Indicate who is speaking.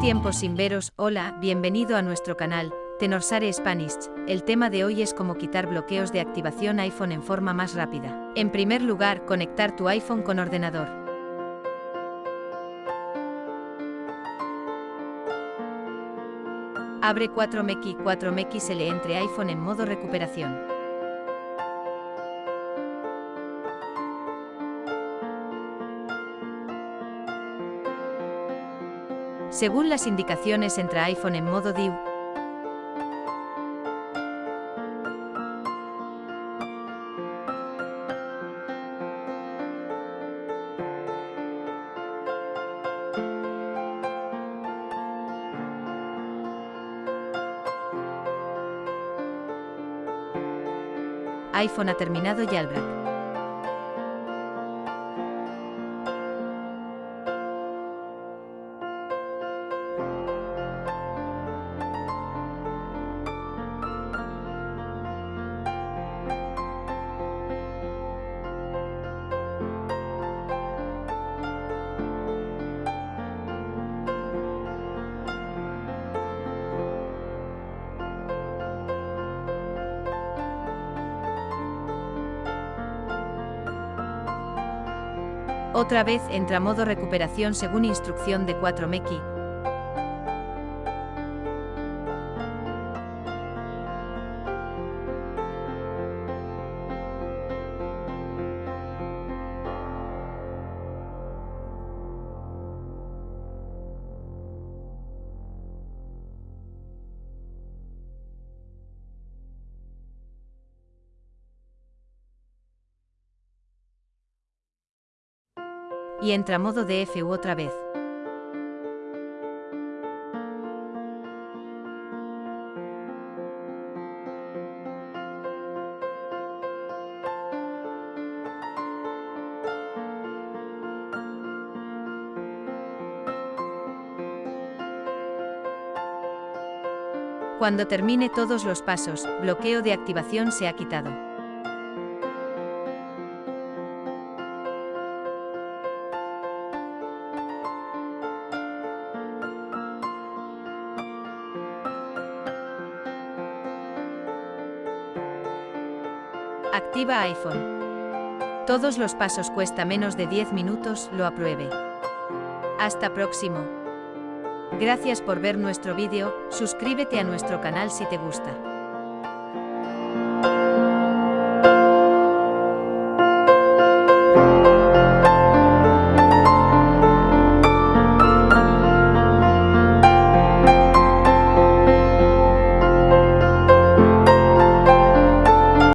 Speaker 1: tiempo sin veros, hola, bienvenido a nuestro canal, Tenorsare Spanish. El tema de hoy es cómo quitar bloqueos de activación iPhone en forma más rápida. En primer lugar, conectar tu iPhone con ordenador. Abre 4MX 4MXL entre iPhone en modo recuperación. Según las indicaciones entra iPhone en modo DIU. iPhone ha terminado Jailbreak. Otra vez entra modo recuperación según instrucción de 4Meki. Y entra modo DFU otra vez. Cuando termine todos los pasos, bloqueo de activación se ha quitado. Activa iPhone. Todos los pasos cuesta menos de 10 minutos, lo apruebe. Hasta próximo. Gracias por ver nuestro vídeo, suscríbete a nuestro canal si te gusta.